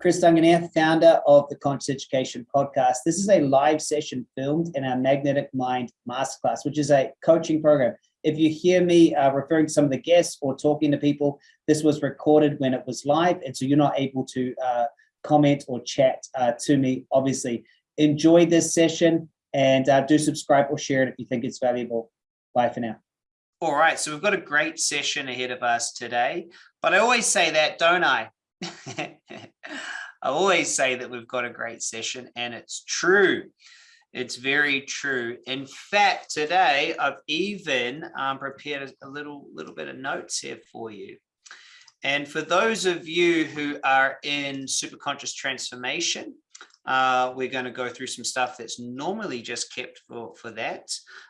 Chris Duncan here, founder of the Conscious Education Podcast. This is a live session filmed in our Magnetic Mind Masterclass, which is a coaching program. If you hear me uh, referring to some of the guests or talking to people, this was recorded when it was live, and so you're not able to uh, comment or chat uh, to me, obviously. Enjoy this session and uh, do subscribe or share it if you think it's valuable. Bye for now. All right, so we've got a great session ahead of us today, but I always say that, don't I? I always say that we've got a great session and it's true. It's very true. In fact, today I've even um, prepared a little, little bit of notes here for you. And for those of you who are in superconscious transformation, uh, we're going to go through some stuff that's normally just kept for, for that.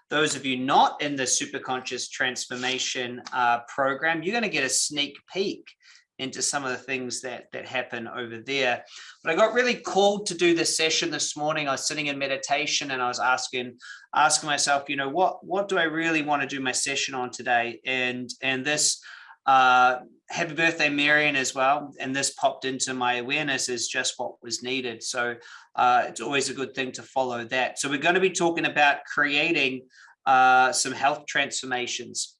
Those of you not in the superconscious transformation uh, program, you're going to get a sneak peek into some of the things that that happen over there. But I got really called to do this session this morning. I was sitting in meditation and I was asking asking myself, you know, what what do I really want to do my session on today? And and this uh, happy birthday, Marion, as well. And this popped into my awareness as just what was needed. So uh, it's always a good thing to follow that. So we're going to be talking about creating uh, some health transformations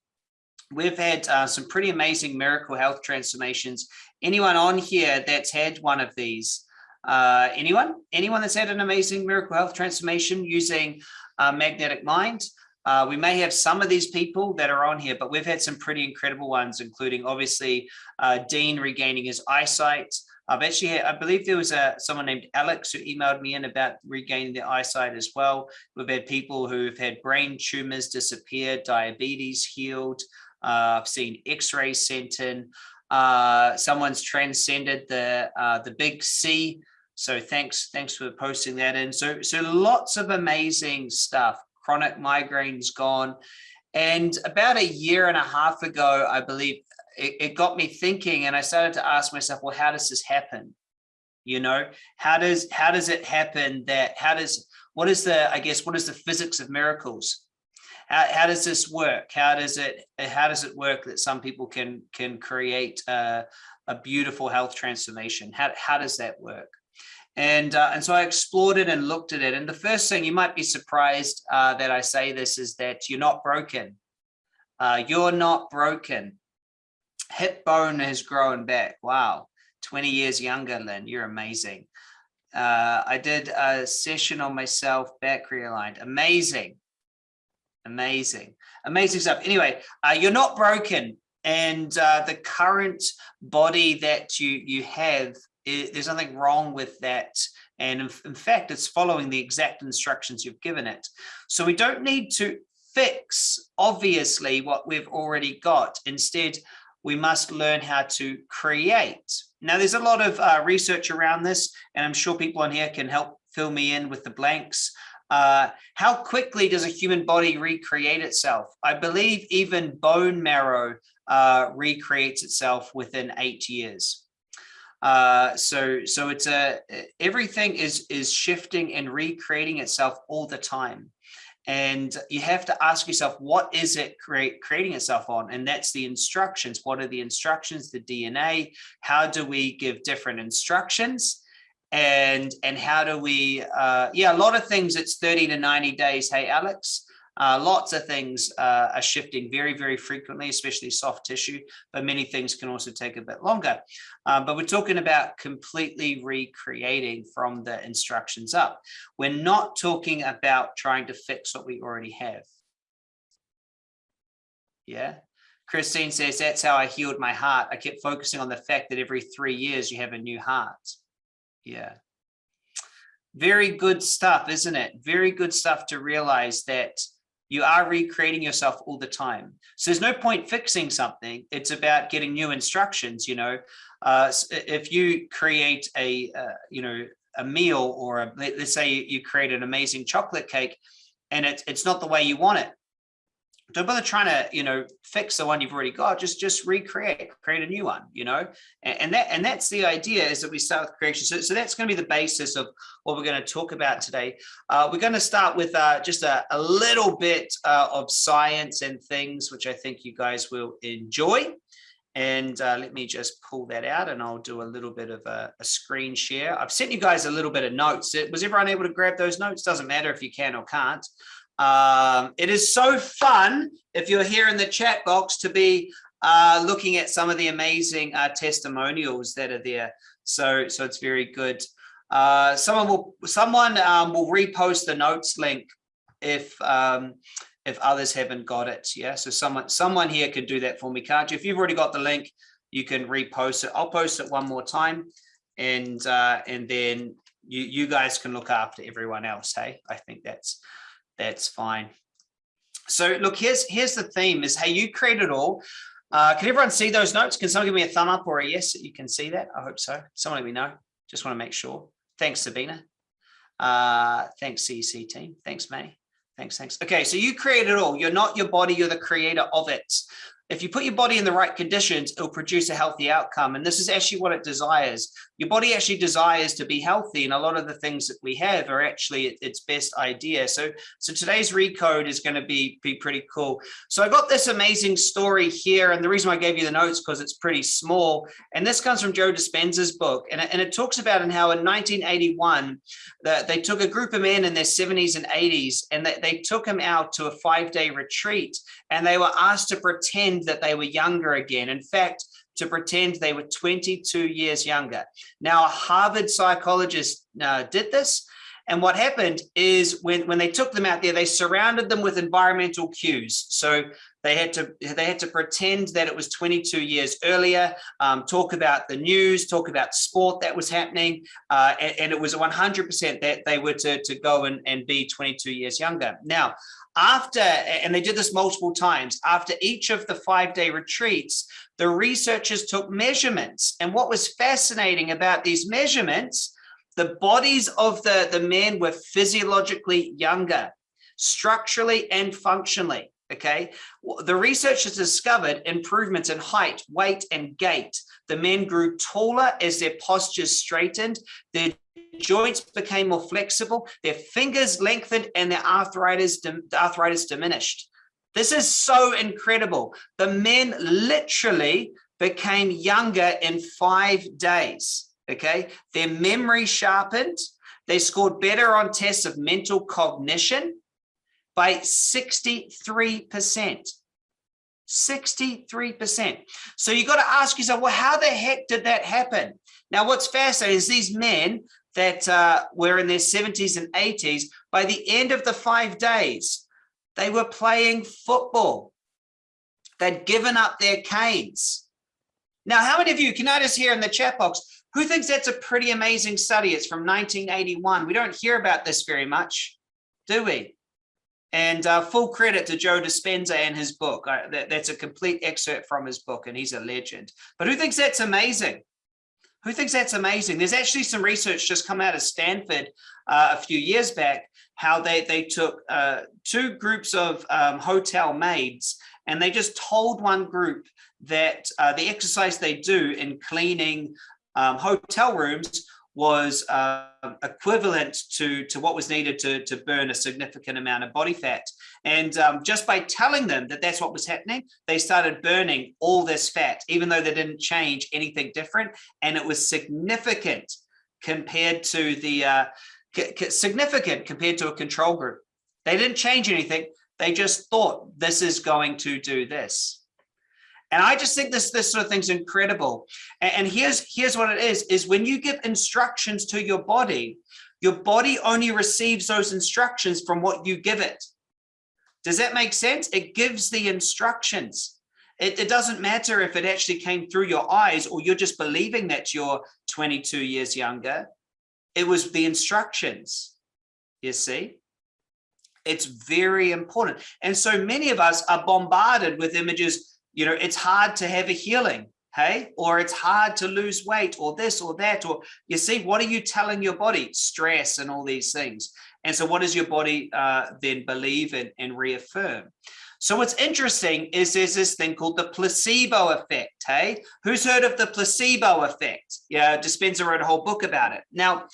we've had uh, some pretty amazing miracle health transformations. Anyone on here that's had one of these? Uh, anyone? Anyone that's had an amazing miracle health transformation using uh, magnetic mind? Uh, we may have some of these people that are on here, but we've had some pretty incredible ones, including obviously uh, Dean regaining his eyesight. I've actually, had, I believe there was a someone named Alex who emailed me in about regaining their eyesight as well. We've had people who've had brain tumors disappear, diabetes healed, uh, I've seen X-rays sent in. Uh, someone's transcended the uh, the big C. So thanks thanks for posting that in. So so lots of amazing stuff. Chronic migraines gone. And about a year and a half ago, I believe it, it got me thinking and I started to ask myself, well, how does this happen? You know, how does how does it happen that how does what is the I guess what is the physics of miracles? How, how does this work? How does it how does it work that some people can can create a, a beautiful health transformation? How, how does that work? And, uh, and so I explored it and looked at it. And the first thing you might be surprised uh, that I say this is that you're not broken. Uh, you're not broken. Hip bone has grown back. Wow. 20 years younger, Lynn. You're amazing. Uh, I did a session on myself, back realigned. Amazing. Amazing, amazing stuff. Anyway, uh, you're not broken and uh, the current body that you, you have, there's nothing wrong with that. And in, in fact, it's following the exact instructions you've given it. So we don't need to fix, obviously, what we've already got. Instead, we must learn how to create. Now, there's a lot of uh, research around this, and I'm sure people on here can help fill me in with the blanks. Uh, how quickly does a human body recreate itself? I believe even bone marrow uh, recreates itself within eight years. Uh, so, so it's a everything is is shifting and recreating itself all the time, and you have to ask yourself, what is it create, creating itself on? And that's the instructions. What are the instructions? The DNA. How do we give different instructions? And and how do we uh, yeah a lot of things it's 30 to 90 days. Hey alex uh, lots of things uh, are shifting very very frequently especially soft tissue but many things can also take a bit longer. Um, but we're talking about completely recreating from the instructions up. We're not talking about trying to fix what we already have. Yeah? Christine says, that's how I healed my heart. I kept focusing on the fact that every three years you have a new heart. Yeah. Very good stuff, isn't it? Very good stuff to realize that you are recreating yourself all the time. So there's no point fixing something. It's about getting new instructions, you know. Uh, if you create a, uh, you know, a meal or a, let's say you create an amazing chocolate cake and it's, it's not the way you want it don't bother trying to you know fix the one you've already got just just recreate create a new one you know and, and that and that's the idea is that we start with creation so, so that's going to be the basis of what we're going to talk about today uh, we're going to start with uh, just a, a, little bit uh, of science and things which i think you guys will enjoy And uh, let me just pull that out and I'll do a little bit of a, a, screen share. I've sent you guys a little bit of notes. Was everyone able to grab those notes? Doesn't matter if you can or can't. Um, it is so fun if you're here in the chat box to be uh, looking at some of the amazing uh, testimonials that are there. So, so it's very good. Uh, someone will someone um, will repost the notes link if um, if others haven't got it. Yeah, so someone someone here could do that for me, can't you? If you've already got the link, you can repost it. I'll post it one more time, and uh, and then you you guys can look after everyone else. Hey, I think that's that's fine. So look, here's here's the theme: is hey, you create it all. Uh, can everyone see those notes? Can someone give me a thumb up or a yes that you can see that? I hope so. Someone let me know. Just want to make sure. Thanks, Sabina. Uh, thanks, CEC team. Thanks, May. Thanks, thanks. Okay, so you create it all. You're not your body, you're the creator of it if you put your body in the right conditions, it'll produce a healthy outcome. And this is actually what it desires. Your body actually desires to be healthy. And a lot of the things that we have are actually its best idea. So, so today's recode is going to be, be pretty cool. So I got this amazing story here. And the reason I gave you the notes because it's pretty small. And this comes from Joe Dispenza's book. And it, and it talks about in how in 1981, that they took a group of men in their 70s and 80s, and they, they took them out to a five day retreat. And they were asked to pretend pretend that they were younger again. In fact, to pretend they were 22 years younger. Now, a Harvard psychologist uh, did this. And what happened is when, when they took them out there, they surrounded them with environmental cues. So they had to they had to pretend that it was 22 years earlier, um, talk about the news, talk about sport that was happening, uh, and, and, it was 100% that they were to, to go and, and be 22 years younger. Now, after, and they did this multiple times, after each of the five-day retreats, the researchers took measurements. And what was fascinating about these measurements, the bodies of the, the men were physiologically younger, structurally and functionally okay the researchers discovered improvements in height weight and gait the men grew taller as their postures straightened their joints became more flexible, their fingers lengthened and their arthritis, arthritis diminished. This is so incredible. The men literally became younger in five days, okay? Their memory sharpened. They scored better on tests of mental cognition by 63%. 63%. So you've got to ask yourself, well, how the heck did that happen? Now, what's fascinating is these men that uh, were in their 70s and 80s, by the end of the five days, they were playing football. They'd given up their canes. Now, how many of you, can notice here in the chat box, who thinks that's a pretty amazing study? It's from 1981. We don't hear about this very much, do we? And uh, full credit to Joe Dispenza and his book. Uh, that, that's a complete excerpt from his book, and he's a legend. But who thinks that's amazing? Who thinks that's amazing? There's actually some research just come out of Stanford uh, a few years back, how they, they took uh, two groups of um, hotel maids and they just told one group that uh, the exercise they do in cleaning um, hotel rooms was uh, equivalent to, to what was needed to, to burn a significant amount of body fat. And um, just by telling them that that's what was happening, they started burning all this fat, even though they didn't change anything different. And it was significant compared to the, uh, significant compared to a control group. They didn't change anything. They just thought this is going to do this. And I just think this, this sort of thing's incredible. And, and here's, here's what it is, is when you give instructions to your body, your body only receives those instructions from what you give it. Does that make sense? It gives the instructions. It, it, doesn't matter if it actually came through your eyes or you're just believing that you're 22 years younger. It was the instructions, you see? It's very important. And so many of us are bombarded with images you know, it's hard to have a healing, hey, or it's hard to lose weight or this or that, or you see, what are you telling your body? Stress and all these things. And so what does your body uh, then believe in and reaffirm? So what's interesting is there's this thing called the placebo effect, hey? Who's heard of the placebo effect? Yeah, Dispenza wrote a whole book about it. Now,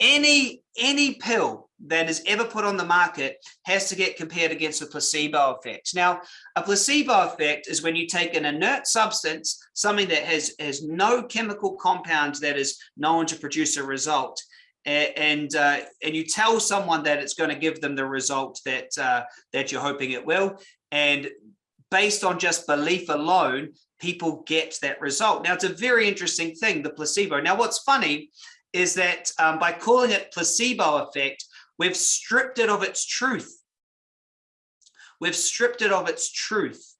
any any pill that is ever put on the market has to get compared against a placebo effect. Now, a placebo effect is when you take an inert substance, something that has, has no chemical compounds that is known to produce a result, and uh, and you tell someone that it's going to give them the result that uh, that you're hoping it will, and based on just belief alone, people get that result. Now, it's a very interesting thing, the placebo. Now, what's funny is that um, by calling it placebo effect, we've stripped it of its truth. We've stripped it of its truth.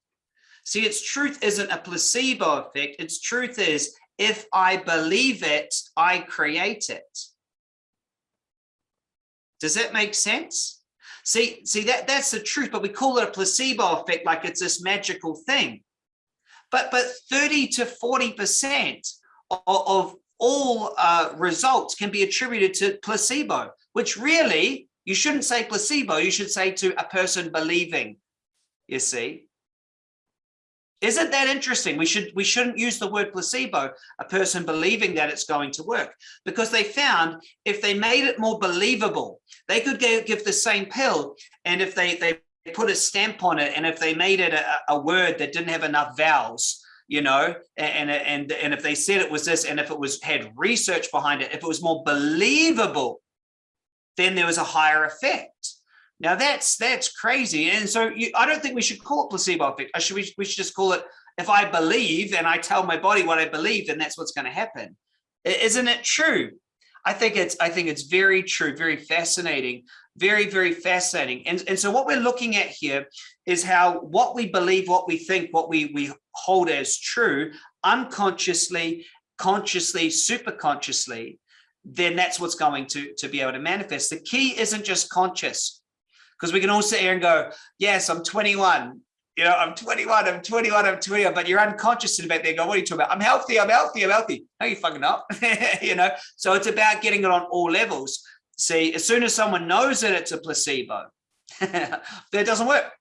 See, its truth isn't a placebo effect. Its truth is if I believe it, I create it. Does that make sense? See, see that that's the truth, but we call it a placebo effect like it's this magical thing. But but 30 to 40% of, of all uh, results can be attributed to placebo, which really you shouldn't say placebo, you should say to a person believing, you see. Isn't that interesting? We should we shouldn't use the word placebo, a person believing that it's going to work, because they found if they made it more believable, they could give give the same pill, and if they they put a stamp on it, and if they made it a, a word that didn't have enough vowels, you know, and and and if they said it was this, and if it was had research behind it, if it was more believable, then there was a higher effect. Now that's that's crazy. And so you, I don't think we should call it placebo effect. I should we, we should just call it if I believe and I tell my body what I believe, then that's what's going to happen. Isn't it true? I think it's I think it's very true, very fascinating, very, very fascinating. And, and so what we're looking at here is how what we believe, what we think, what we, we hold as true, unconsciously, consciously, super consciously, then that's what's going to, to be able to manifest. The key isn't just conscious because we can all sit here and go, yes, I'm 21. You know, I'm 21, I'm 21, I'm 21, but you're unconscious about there. Go, what are you talking about? I'm healthy, I'm healthy, I'm healthy. No, you fucking not. you know, so it's about getting it on all levels. See, as soon as someone knows that it's a placebo, that doesn't work.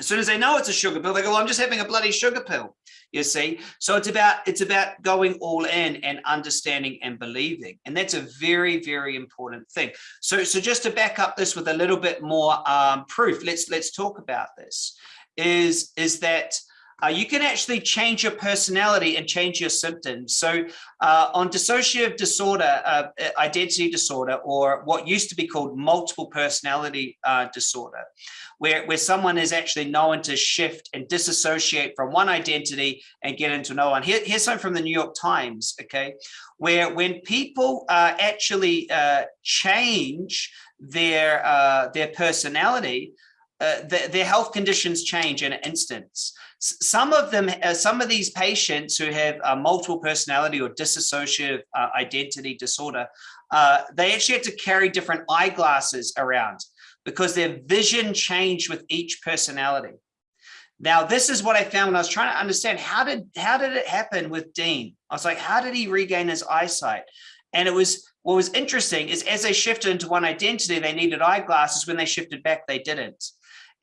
As soon as they know it's a sugar pill, they go, well, I'm just having a bloody sugar pill you see so it's about it's about going all in and understanding and believing and that's a very very important thing so so just to back up this with a little bit more um, proof let's let's talk about this is is that uh, you can actually change your personality and change your symptoms. So uh, on dissociative disorder, uh, identity disorder, or what used to be called multiple personality uh, disorder, where, where someone is actually known to shift and disassociate from one identity and get into another one. Here, here's something from the New York Times, okay, where when people uh, actually uh, change their, their personality, the, their health conditions change in an instance some of them, uh, some of these patients who have uh, multiple personality or dissociative uh, identity disorder, uh, they actually had to carry different eyeglasses around because their vision changed with each personality. Now, this is what I found when I was trying to understand how did how did it happen with Dean? I was like, how did he regain his eyesight? And it was what was interesting is as they shifted into one identity, they needed eyeglasses. When they shifted back, they didn't.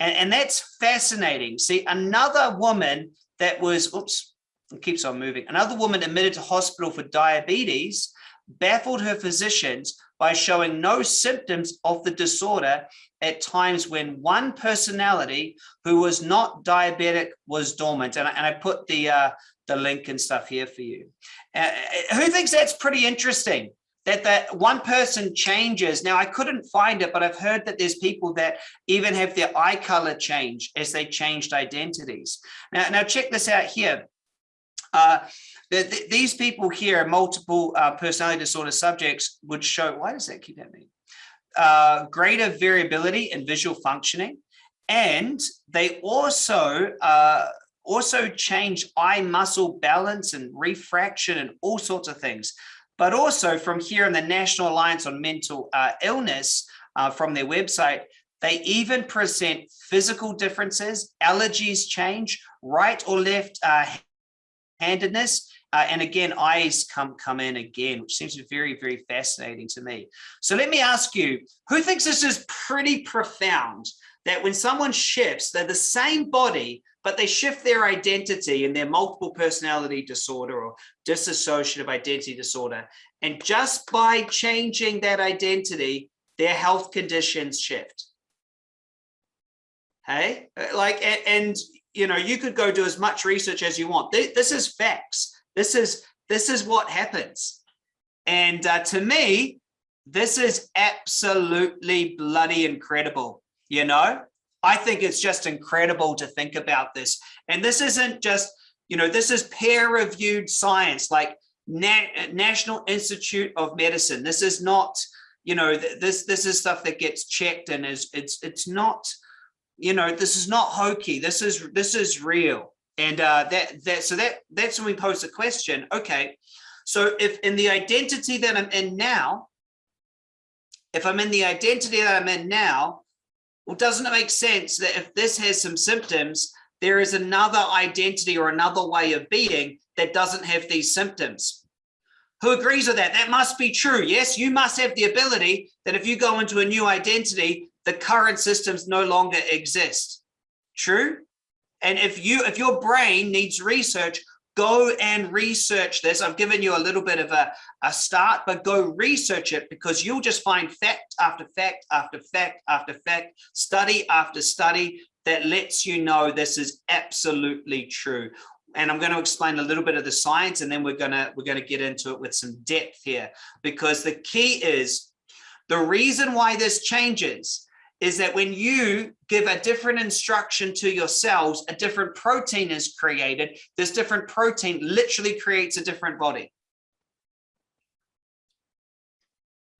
And, and that's fascinating. See, another woman that was, oops, it keeps on moving. Another woman admitted to hospital for diabetes baffled her physicians by showing no symptoms of the disorder at times when one personality who was not diabetic was dormant. And I, and I put the, uh, the link and stuff here for you. Uh, who thinks that's pretty interesting? That that one person changes. Now, I couldn't find it, but I've heard that there's people that even have their eye color change as they changed identities. Now, now check this out here. Uh, the, the, these people here, multiple uh, personality disorder subjects would show, why does that keep happening? Uh, greater variability in visual functioning. And they also uh, also change eye muscle balance and refraction and all sorts of things but also from here in the National Alliance on Mental uh, Illness uh, from their website, they even present physical differences, allergies change, right or left uh, handedness, uh, and again, eyes come, come in again, which seems very, very fascinating to me. So let me ask you, who thinks this is pretty profound? That when someone shifts, they're the same body, but they shift their identity and their multiple personality disorder or dissociative identity disorder. And just by changing that identity, their health conditions shift. Hey, like, and, and you know, you could go do as much research as you want. This is facts. This is this is what happens. And uh, to me, this is absolutely bloody incredible. You know, I think it's just incredible to think about this. And this isn't just, you know, this is peer reviewed science like Na National Institute of Medicine. This is not, you know, this this is stuff that gets checked and is it's it's not, you know, this is not hokey. This is this is real. And uh, that that so that that's when we pose the question. Okay, so if in the identity that I'm in now, if I'm in the identity that I'm in now, well, doesn't it make sense that if this has some symptoms, there is another identity or another way of being that doesn't have these symptoms? Who agrees with that? That must be true. Yes, you must have the ability that if you go into a new identity, the current systems no longer exist. True? And if you if your brain needs research, go and research this. I've given you a little bit of a, a start, but go research it because you'll just find fact after fact after fact after fact, study after study that lets you know this is absolutely true. And I'm going to explain a little bit of the science and then we're going to we're going to get into it with some depth here because the key is the reason why this changes is that when you give a different instruction to your cells, a different protein is created. This different protein literally creates a different body.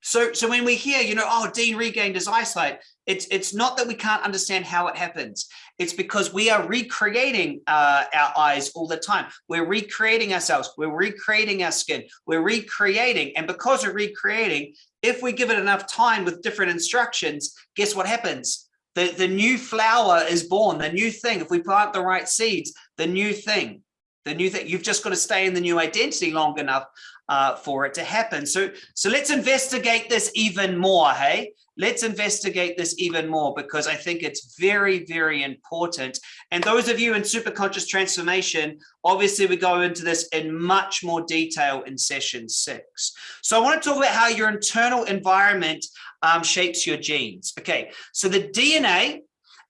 So, so when we hear, you know, oh, Dean regained his eyesight, it's, it's not that we can't understand how it happens. It's because we are recreating uh, our eyes all the time. We're recreating ourselves. We're recreating our skin. We're recreating. And because we're recreating, if we give it enough time with different instructions, guess what happens? The, the new flower is born, the new thing. If we plant the right seeds, the new thing, the new thing, you've just got to stay in the new identity long enough uh, for it to happen. So, so let's investigate this even more, hey? Let's investigate this even more because I think it's very, very important. And those of you in superconscious transformation, obviously we go into this in much more detail in session six. So I want to talk about how your internal environment um, shapes your genes. Okay, so the DNA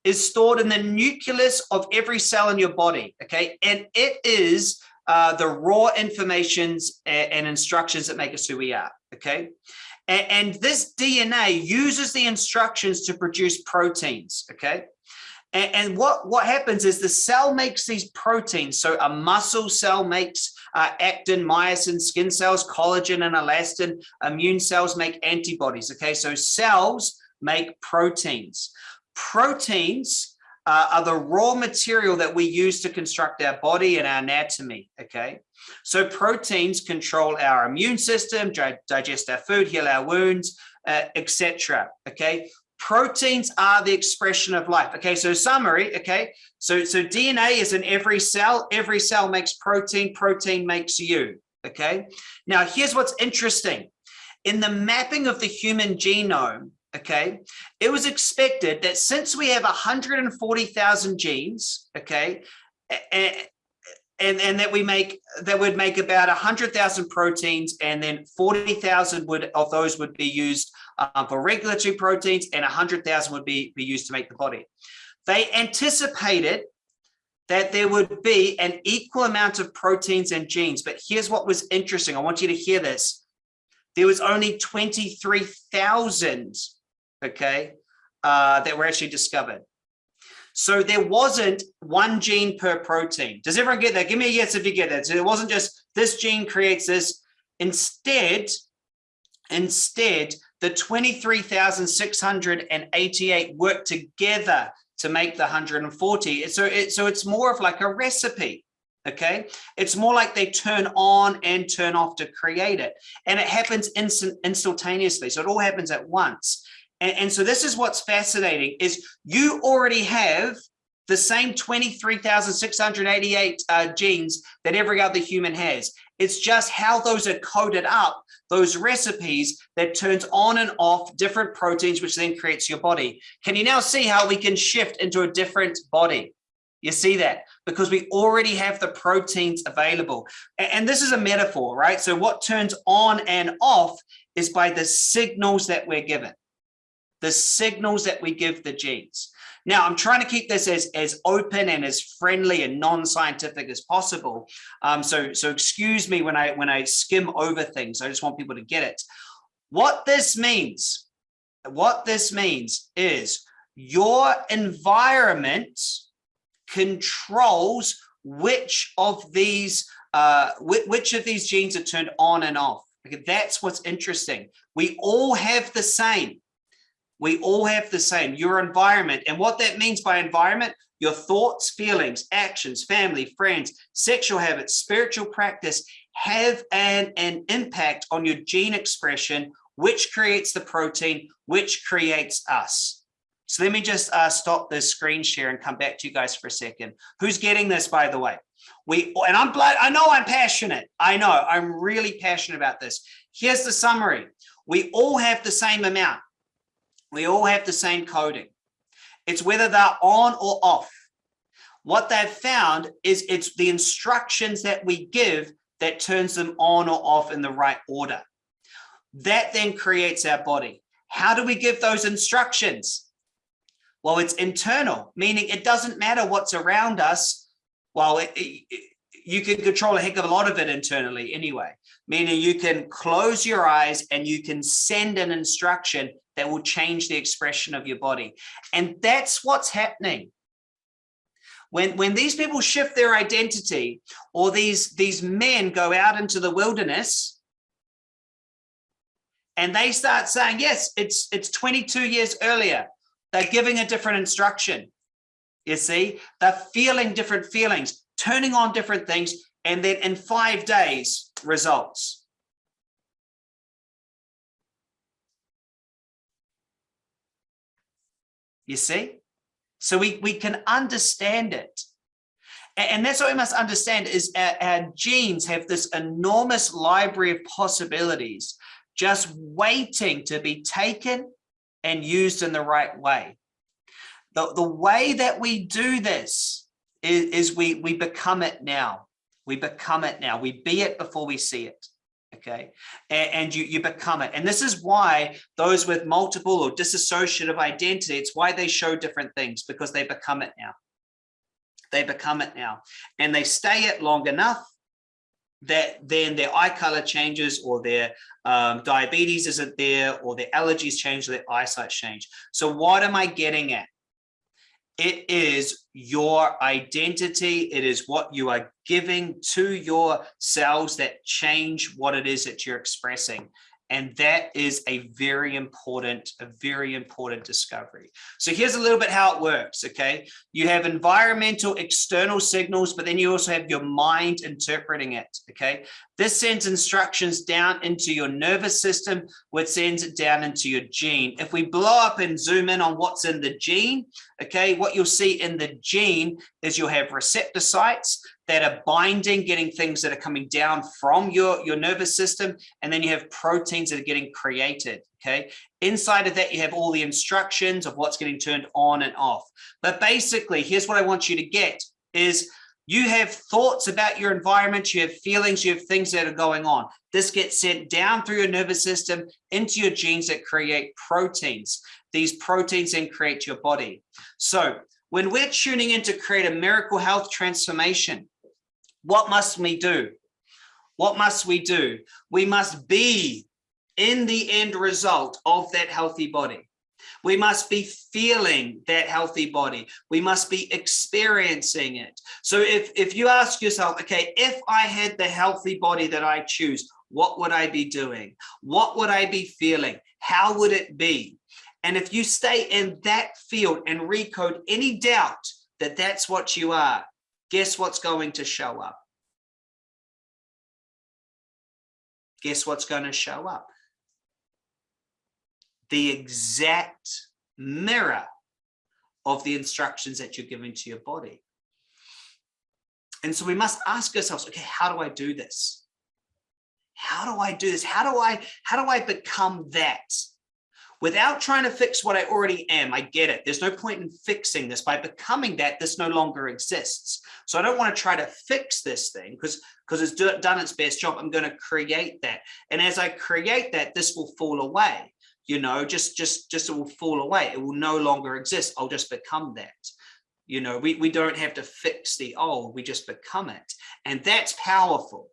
is stored in the nucleus of every cell in your body. Okay, and it is uh, the raw informations and, and, instructions that make us who we are. Okay. And, this DNA uses the instructions to produce proteins. Okay. And, and, what, what happens is the cell makes these proteins. So a muscle cell makes uh, actin, myosin, skin cells, collagen and elastin, immune cells make antibodies. Okay. So cells make proteins. Proteins uh, are the raw material that we use to construct our body and our anatomy, okay? So proteins control our immune system, digest our food, heal our wounds, uh, etc. okay? Proteins are the expression of life. Okay, so summary, okay? So, so DNA is in every cell. Every cell makes protein. Protein makes you, okay? Now, here's what's interesting. In the mapping of the human genome, okay? It was expected that since we have 140,000 genes okay and, and and that we make that would make about 100,000 proteins and then 40,000 would of those would be used um, for regulatory proteins and 100,000 would be be used to make the body. They anticipated that there would be an equal amount of proteins and genes but here's what was interesting. I want you to hear this. There was only 23,000 okay, uh, that were actually discovered. So there wasn't one gene per protein. Does everyone get that? Give me a yes if you get that. So it wasn't just this gene creates this. Instead, instead, the 23,688 work together to make the 140. So, it, so it's more of like a recipe okay it's more like they turn on and turn off to create it and it happens instant instantaneously so it all happens at once and, and so this is what's fascinating is you already have the same 23,688 uh, genes that every other human has. It's just how those are coded up, those recipes that turns on and off different proteins, which then creates your body. Can you now see how we can shift into a different body? You see that because we already have the proteins available. And this is a metaphor, right? So what turns on and off is by the signals that we're given, the signals that we give the genes. Now, I'm trying to keep this as, as open and as friendly and non-scientific as possible. Um, so, so excuse me when I, when I skim over things. I just want people to get it. What this means, what this means is your environment controls which of these uh, which of these genes are turned on and off. Okay, that's what's interesting. We all have the same. We all have the same, your environment. And what that means by environment, your thoughts, feelings, actions, family, friends, sexual habits, spiritual practice have an, an impact on your gene expression, which creates the protein, which creates us. So let me just uh, stop this screen share and come back to you guys for a second. Who's getting this, by the way? We and I'm blood. I know I'm passionate. I know I'm really passionate about this. Here's the summary. We all have the same amount. We all have the same coding. It's whether they're on or off. What they've found is it's the instructions that we give that turns them on or off in the right order. That then creates our body. How do we give those instructions? Well, it's internal, meaning it doesn't matter what's around us. Well, it, it, you can control a heck of a lot of it internally anyway, meaning you can close your eyes and you can send an instruction that will change the expression of your body. And that's what's happening. When, when these people shift their identity or these, these men go out into the wilderness and they start saying, yes, it's, it's 22 years earlier. They're giving a different instruction. You see, they're feeling different feelings, turning on different things, and then in five days, results. you see? So we, we can understand it. And that's what we must understand is our, our genes have this enormous library of possibilities just waiting to be taken and used in the right way. The, the way that we do this is, is we, we become it now. We become it now. We be it before we see it okay? And, and, you you become it. And this is why those with multiple or dissociative identity it's why they show different things because they become it now. They become it now. And they stay it long enough that then their eye color changes or their um, diabetes isn't there or their allergies change or their eyesight change. So what am i getting at it is your identity. It is what you are giving to your cells that change what it is that you're expressing. And that is a very important, a very important discovery. So here's a little bit how it works, okay? You have environmental external signals, but then you also have your mind interpreting it, okay? This sends instructions down into your nervous system, which sends it down into your gene. If we blow up and zoom in on what's in the gene, okay, what you'll see in the gene is you'll have receptor sites that are binding, getting things that are coming down from your, your nervous system. And then you have proteins that are getting created. Okay. Inside of that, you have all the instructions of what's getting turned on and off. But basically, here's what I want you to get is you have thoughts about your environment, you have feelings, you have things that are going on. This gets sent down through your nervous system into your genes that create proteins. These proteins then create your body. So when we're tuning in to create a miracle health transformation, what must we do? What must we do? We must be in the end result of that healthy body. We must be feeling that healthy body. We must be experiencing it. So if, if you ask yourself, okay, if I had the healthy body that I choose, what would I be doing? What would I be feeling? How would it be? And if you stay in that field and recode any doubt that that's what you are, guess what's going to show up? Guess what's going to show up? The exact mirror of the instructions that you're giving to your body. And so we must ask ourselves, okay, how do I do this? How do I do this? How do I, how do I become that? Without trying to fix what I already am. I get it. There's no point in fixing this. By becoming that, this no longer exists. So I don't want to try to fix this thing because because it's do, done its best job. I'm going to create that. And as I create that, this will fall away. You know, just just just it will fall away. It will no longer exist. I'll just become that. You know, we, we don't have to fix the old, we just become it. And that's powerful.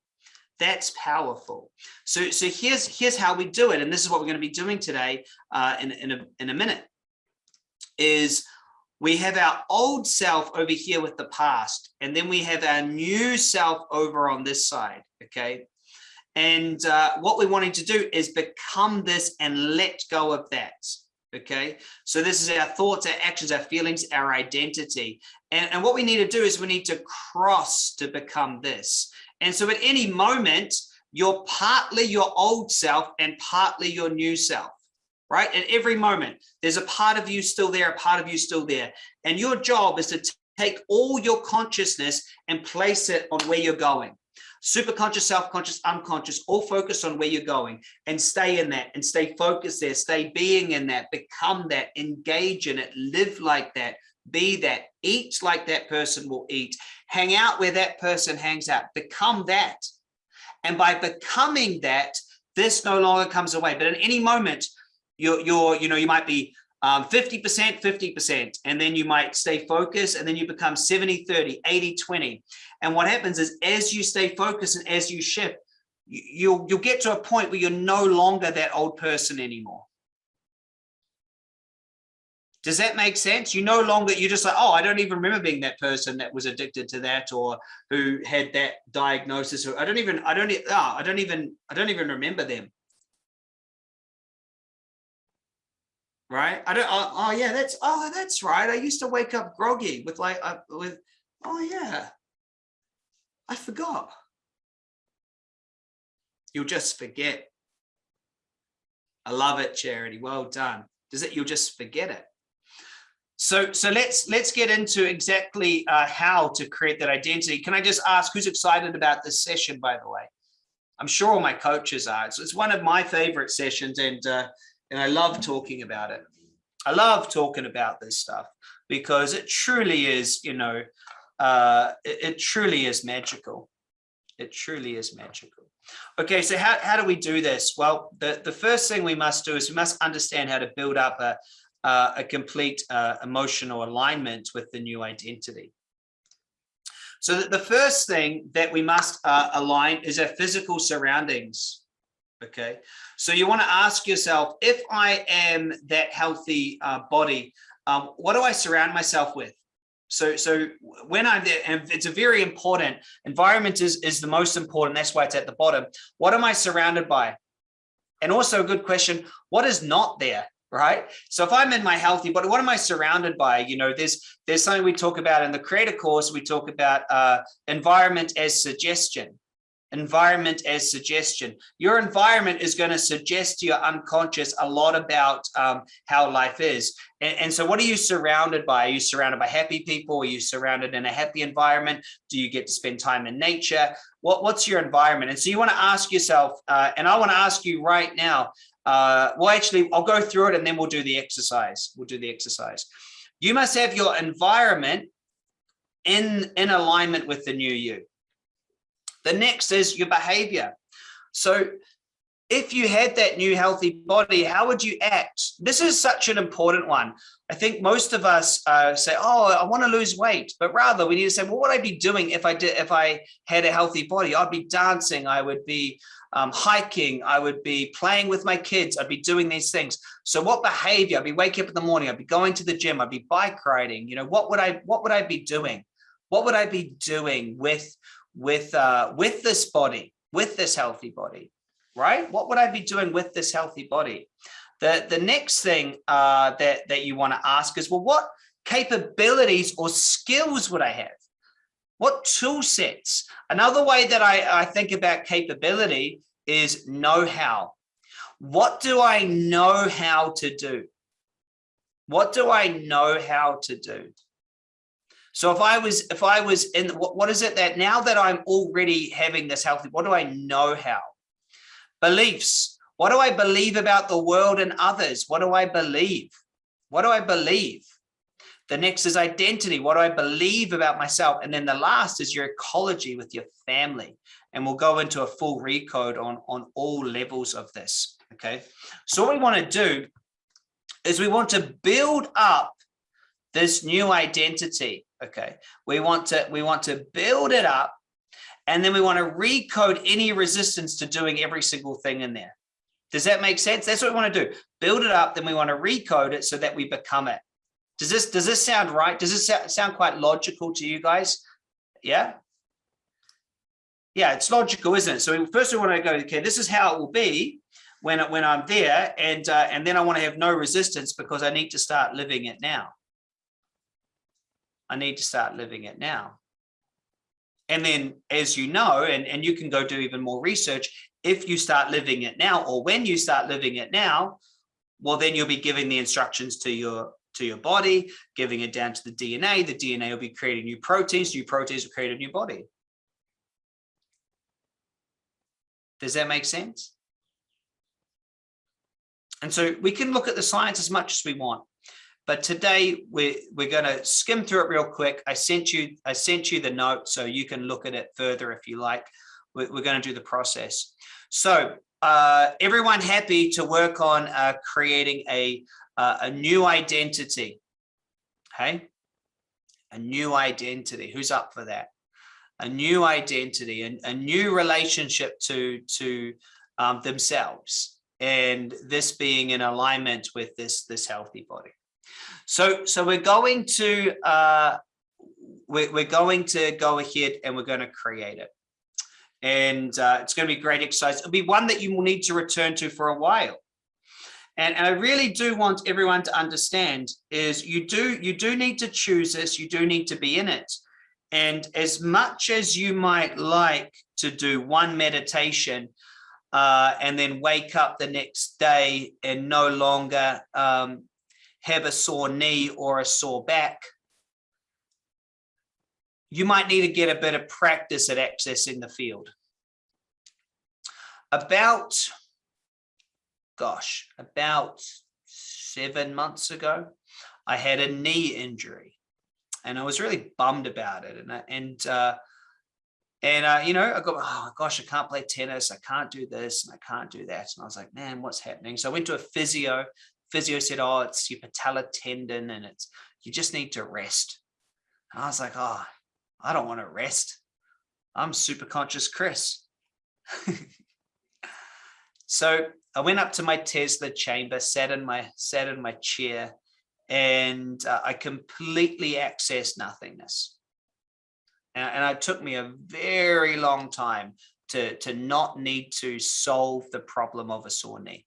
That's powerful. So, so here's, here's how we do it. And this is what we're going to be doing today uh, in, in, a, in a minute is we have our old self over here with the past, and then we have our new self over on this side. Okay. And uh, what we're wanting to do is become this and let go of that. Okay. So this is our thoughts, our actions, our feelings, our identity. And, and what we need to do is we need to cross to become this. And so at any moment, you're partly your old self and partly your new self, right? At every moment, there's a part of you still there, a part of you still there. And your job is to take all your consciousness and place it on where you're going. Superconscious, self-conscious, unconscious, all focus on where you're going and stay in that and stay focused there, stay being in that, become that, engage in it, live like that, be that, eat like that person will eat, hang out where that person hangs out, become that. And by becoming that, this no longer comes away. But at any moment, you're, you're you know, you might be 50%, um, 50%, and then you might stay focused and then you become 70, 30, 80, 20. And what happens is as you stay focused and as you shift, you'll, you'll get to a point where you're no longer that old person anymore. Does that make sense? You no longer, you're just like, oh, I don't even remember being that person that was addicted to that or who had that diagnosis. Or I don't even, I don't, oh, I don't even, I don't even remember them. Right? I don't, oh, oh yeah, that's, oh, that's right. I used to wake up groggy with like, uh, with, oh yeah, I forgot. You'll just forget. I love it, Charity. Well done. Does it? You'll just forget it. So, so let's let's get into exactly uh, how to create that identity. Can I just ask who's excited about this session, by the way? I'm sure all my coaches are. It's, it's one of my favorite sessions and, uh, and I love talking about it. I love talking about this stuff because it truly is, you know, uh, it, it truly is magical. It truly is magical. Okay, so how, how do we do this? Well, the, the first thing we must do is we must understand how to build up a, uh, a complete uh, emotional alignment with the new identity. So the first thing that we must uh, align is our physical surroundings. Okay, so you want to ask yourself, if I am that healthy uh, body, um, what do I surround myself with? So, so when I'm there, and it's a very important environment is, is the most important. That's why it's at the bottom. What am I surrounded by? And also a good question, what is not there? Right? So if i'm in my healthy body what am i surrounded by? You know there's there's something we talk about in the creator course. We talk about uh environment as suggestion. Environment as suggestion. Your environment is going to suggest to your unconscious a lot about um, how life is. And, and, so what are you surrounded by? Are you surrounded by happy people? Are you surrounded in a happy environment? Do you get to spend time in nature? What what's your environment? And so you want to ask yourself uh, and i want to ask you right now uh, well, actually, I'll go through it and then we'll do the exercise. We'll do the exercise. You must have your environment in, in alignment with the new you. The next is your behavior. So if you had that new healthy body, how would you act? This is such an important one. I think most of us uh, say, "Oh, I want to lose weight," but rather we need to say, "What would I be doing if I did if I had a healthy body? I'd be dancing. I would be um, hiking. I would be playing with my kids. I'd be doing these things. So, what behavior? I'd be waking up in the morning. I'd be going to the gym. I'd be bike riding. You know, what would I what would I be doing? What would I be doing with with uh, with this body, with this healthy body? right? What would I be doing with this healthy body? The, the next thing uh, that, that you want to ask is, well, what capabilities or skills would I have? What tool sets? Another way that I, I think about capability is know-how. What do I know how to do? What do I know how to do? So if I was, if I was in, what, what is it that now that I'm already having this healthy, what do I know how? Beliefs. What do I believe about the world and others? What do I believe? What do I believe? The next is identity. What do I believe about myself? And then the last is your ecology with your family. And we'll go into a full recode on, on all levels of this. Okay. So what we want to do is we want to build up this new identity. Okay. We want to, we want to build it up and then we want to recode any resistance to doing every single thing in there. Does that make sense? That's what we want to do. Build it up, then we want to recode it so that we become it. Does this does this sound right? Does this sound quite logical to you guys? Yeah. Yeah, it's logical, isn't it? So first we want to go, okay, this is how it will be when when I'm there, and uh, and then I want to have no resistance because I need to start living it now. I need to start living it now. And then, as you know, and, and you can go do even more research, if you start living it now, or when you start living it now, well, then you'll be giving the instructions to your to your body, giving it down to the DNA. The DNA will be creating new proteins. New proteins will create a new body. Does that make sense? And so we can look at the science as much as we want. But today we're, we're going to skim through it real quick. I sent you I sent you the note so you can look at it further if you like. We're, we're going to do the process. So uh, everyone happy to work on uh, creating a uh, a new identity. Okay, a new identity. Who's up for that? A new identity and a, new relationship to to um, themselves, and this being in alignment with this this healthy body. So so we're going to uh, we're, we're going to go ahead and we're going to create it and uh, it's going to be a great exercise. It'll be one that you will need to return to for a while. And, and I really do want everyone to understand is you do you do need to choose this, you do need to be in it. And as much as you might like to do one meditation uh, and then wake up the next day and no longer um, have a sore knee or a sore back, you might need to get a bit of practice at accessing the field. About gosh, about seven months ago, I had a knee injury and I was really bummed about it. And, and, uh, and, uh, you know, I got, oh gosh, I can't play tennis. I can't do this and I can't do that. And I was like, man, what's happening? So I went to a physio. Physio said, oh, it's your patella tendon and it's, you just need to rest. And I was like, oh, I don't want to rest. I'm super conscious Chris. so I went up to my Tesla chamber, sat in my sat in my chair, and uh, I completely accessed nothingness. And, and it took me a very long time to to not need to solve the problem of a sore knee.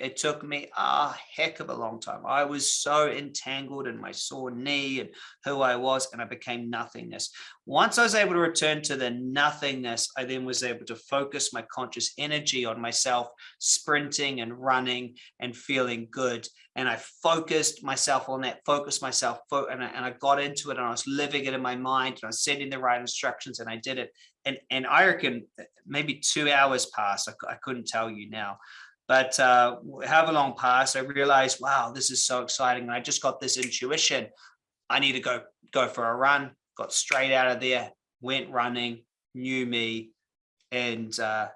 It took me a heck of a long time. I was so entangled in my sore knee and who I was, and I became nothingness. Once I was able to return to the nothingness, I then was able to focus my conscious energy on myself, sprinting and running and feeling good. And I focused myself on that, focused myself, and I, and I got into it and I was living it in my mind and I was sending the right instructions and I did it. And, and I reckon uh, maybe two hours passed. I, I couldn't tell you now but uh, however long passed, I realized, wow, this is so exciting. And I just got this intuition. I need to go go for a run. Got straight out of there, went running, knew me, and uh,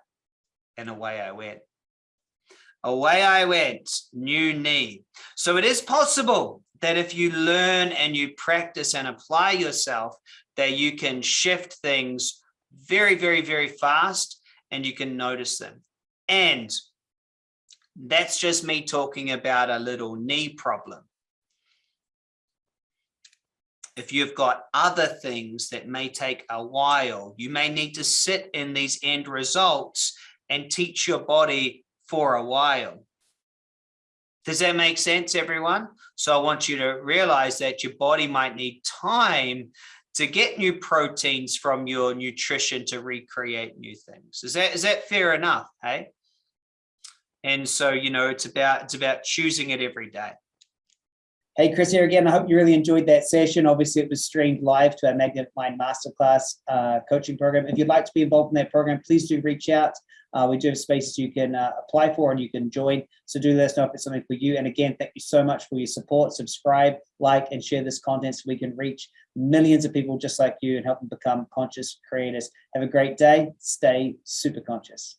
and away I went. Away I went, new knee. So it is possible that if you learn and you practice and apply yourself, that you can shift things very, very, very fast and you can notice them. And that's just me talking about a little knee problem. If you've got other things that may take a while, you may need to sit in these end results and teach your body for a while. Does that make sense, everyone? So I want you to realize that your body might need time to get new proteins from your nutrition to recreate new things. Is that, is that fair enough? Hey? And so, you know, it's about it's about choosing it every day. Hey, Chris here again. I hope you really enjoyed that session. Obviously, it was streamed live to our Magnet Mind Masterclass uh, coaching program. If you'd like to be involved in that program, please do reach out. Uh, we do have spaces you can uh, apply for and you can join. So do let us know if it's something for you. And again, thank you so much for your support. Subscribe, like, and share this content so we can reach millions of people just like you and help them become conscious creators. Have a great day. Stay super conscious.